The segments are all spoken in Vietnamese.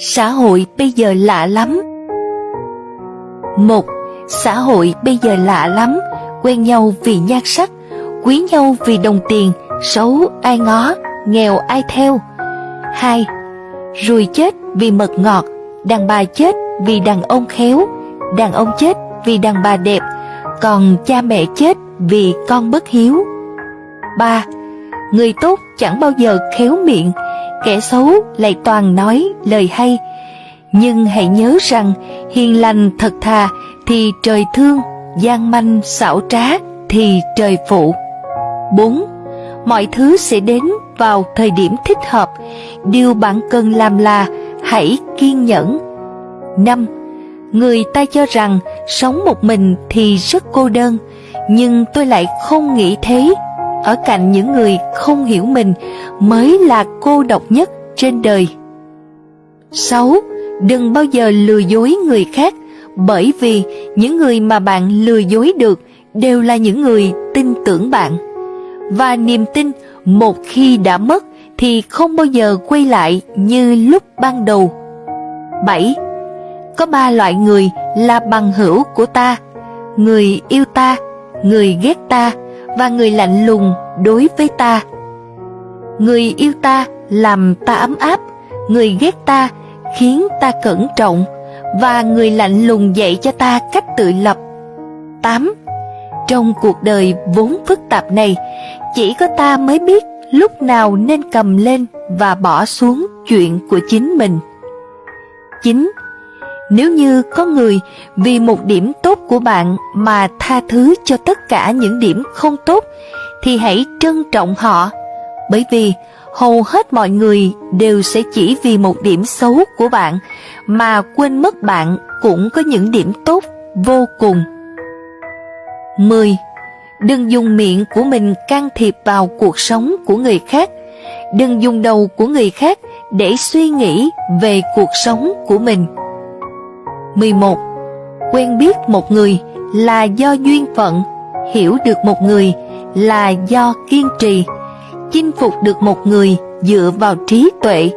Xã hội bây giờ lạ lắm. Một, xã hội bây giờ lạ lắm, quen nhau vì nhan sắc, quý nhau vì đồng tiền, xấu ai ngó, nghèo ai theo. Hai, ruồi chết vì mật ngọt, đàn bà chết vì đàn ông khéo, đàn ông chết vì đàn bà đẹp, còn cha mẹ chết vì con bất hiếu. Ba, người tốt chẳng bao giờ khéo miệng, kẻ xấu lại toàn nói lời hay. Nhưng hãy nhớ rằng hiền lành thật thà thì trời thương, gian manh xảo trá thì trời phụ. 4. Mọi thứ sẽ đến vào thời điểm thích hợp, điều bạn cần làm là hãy kiên nhẫn. 5. Người ta cho rằng sống một mình thì rất cô đơn, nhưng tôi lại không nghĩ thế ở cạnh những người không hiểu mình mới là cô độc nhất trên đời. 6. Đừng bao giờ lừa dối người khác, bởi vì những người mà bạn lừa dối được đều là những người tin tưởng bạn. Và niềm tin một khi đã mất thì không bao giờ quay lại như lúc ban đầu. 7. Có ba loại người là bằng hữu của ta, người yêu ta, người ghét ta và người lạnh lùng đối với ta. Người yêu ta làm ta ấm áp, người ghét ta khiến ta cẩn trọng và người lạnh lùng dạy cho ta cách tự lập. 8. Trong cuộc đời vốn phức tạp này, chỉ có ta mới biết lúc nào nên cầm lên và bỏ xuống chuyện của chính mình. 9. Nếu như có người vì một điểm tốt của bạn mà tha thứ cho tất cả những điểm không tốt, thì hãy trân trọng họ, bởi vì hầu hết mọi người đều sẽ chỉ vì một điểm xấu của bạn mà quên mất bạn cũng có những điểm tốt vô cùng. 10. Đừng dùng miệng của mình can thiệp vào cuộc sống của người khác. Đừng dùng đầu của người khác để suy nghĩ về cuộc sống của mình. 11. Quen biết một người là do duyên phận, hiểu được một người là do kiên trì, chinh phục được một người dựa vào trí tuệ.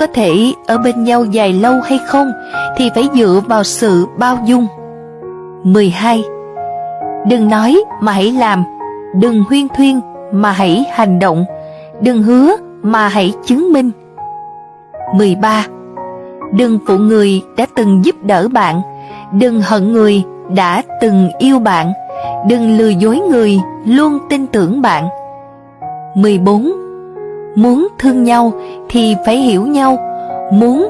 Có thể ở bên nhau dài lâu hay không thì phải dựa vào sự bao dung. 12. Đừng nói mà hãy làm, đừng huyên thuyên mà hãy hành động, đừng hứa mà hãy chứng minh. 13. Đừng phụ người đã từng giúp đỡ bạn, đừng hận người đã từng yêu bạn, đừng lừa dối người luôn tin tưởng bạn. 14. Muốn thương nhau thì phải hiểu nhau, muốn